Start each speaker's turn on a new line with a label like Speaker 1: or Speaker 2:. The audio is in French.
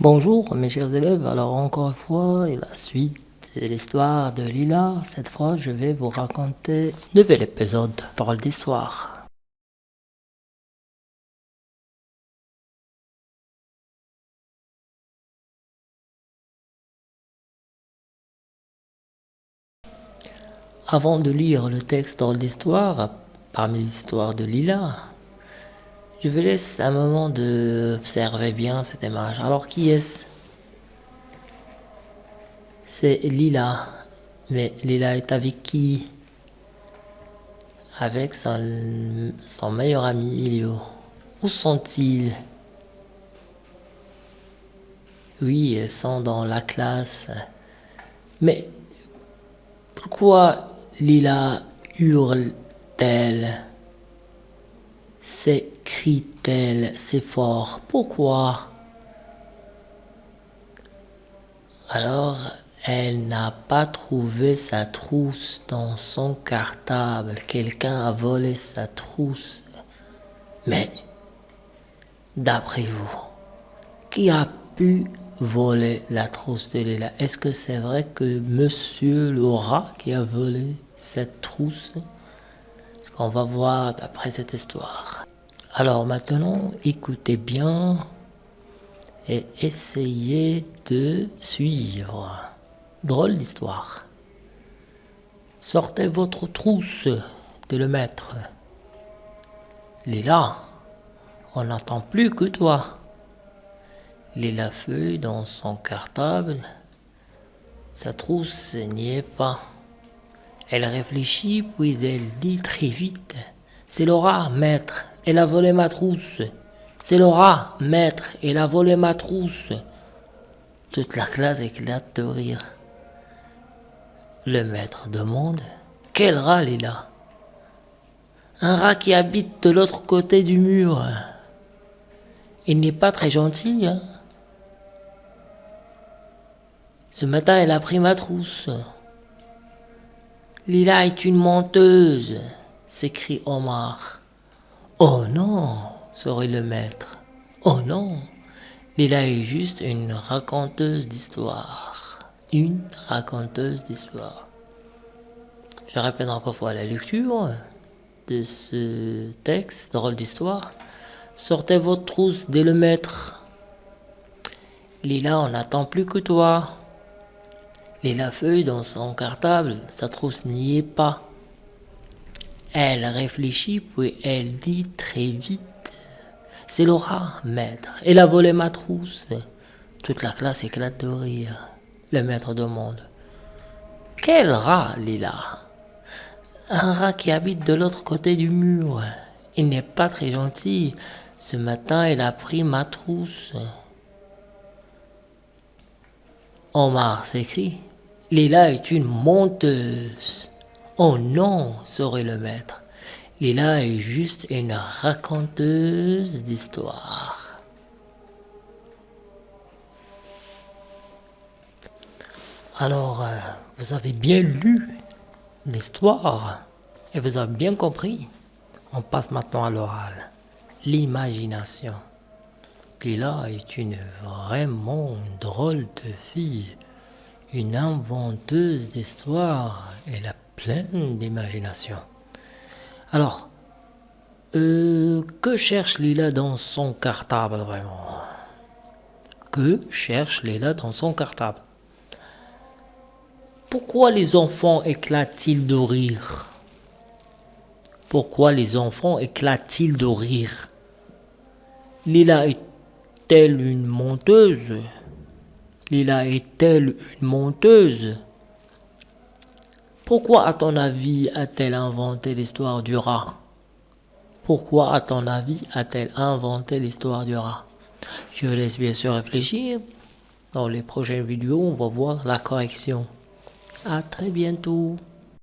Speaker 1: Bonjour mes chers élèves, alors encore une fois, la suite de l'histoire de Lila. Cette fois, je vais vous raconter un nouvel épisode drôle d'histoire. Avant de lire le texte drôle d'histoire, parmi les histoires de Lila, je vous laisse un moment d'observer bien cette image. Alors, qui est-ce? C'est Lila. Mais Lila est avec qui? Avec son, son meilleur ami Ilio. Où sont-ils? Oui, ils sont dans la classe. Mais pourquoi Lila hurle-t-elle? S'écrie-t-elle c'est fort. Pourquoi? Alors, elle n'a pas trouvé sa trousse dans son cartable. Quelqu'un a volé sa trousse. Mais, d'après vous, qui a pu voler la trousse de Lila Est-ce que c'est vrai que Monsieur Laura qui a volé cette trousse? Qu'on va voir d'après cette histoire. Alors maintenant, écoutez bien et essayez de suivre. Drôle d'histoire. Sortez votre trousse, dit le maître. Lila, on n'attend plus que toi. Lila feuille dans son cartable. Sa trousse n'y est pas. Elle réfléchit, puis elle dit très vite C'est Laura, maître, elle a volé ma trousse. C'est Laura, maître, elle a volé ma trousse. Toute la classe éclate de rire. Le maître demande Quel rat est là Un rat qui habite de l'autre côté du mur. Il n'est pas très gentil, hein Ce matin, elle a pris ma trousse. Lila est une menteuse, s'écrie Omar. Oh non, sourit le maître. Oh non, Lila est juste une raconteuse d'histoire. Une raconteuse d'histoire. Je répète encore fois la lecture de ce texte, drôle d'histoire. Sortez votre trousse dès le maître. Lila, on n'attend plus que toi. Et la feuille dans son cartable, sa trousse n'y est pas. Elle réfléchit, puis elle dit très vite C'est Laura, maître. Elle a volé ma trousse. Toute la classe éclate de rire. Le maître demande Quel rat, Lila? Un rat qui habite de l'autre côté du mur. Il n'est pas très gentil. Ce matin, elle a pris ma trousse. Omar s'écrie Lila est une menteuse. Oh non, saurait le maître. Lila est juste une raconteuse d'histoire. Alors, euh, vous avez bien lu l'histoire et vous avez bien compris. On passe maintenant à l'oral. L'imagination. Lila est une vraiment drôle de fille une inventeuse d'histoire. Elle a pleine d'imagination. Alors, euh, que cherche Lila dans son cartable vraiment? Que cherche Lila dans son cartable? Pourquoi les enfants éclatent-ils de rire? Pourquoi les enfants éclatent-ils de rire? Lila est-elle une menteuse? Lila est-elle une menteuse? Pourquoi, à ton avis, a-t-elle inventé l'histoire du rat? Pourquoi, à ton avis, a-t-elle inventé l'histoire du rat? Je laisse bien sûr réfléchir. Dans les prochaines vidéos, on va voir la correction. À très bientôt.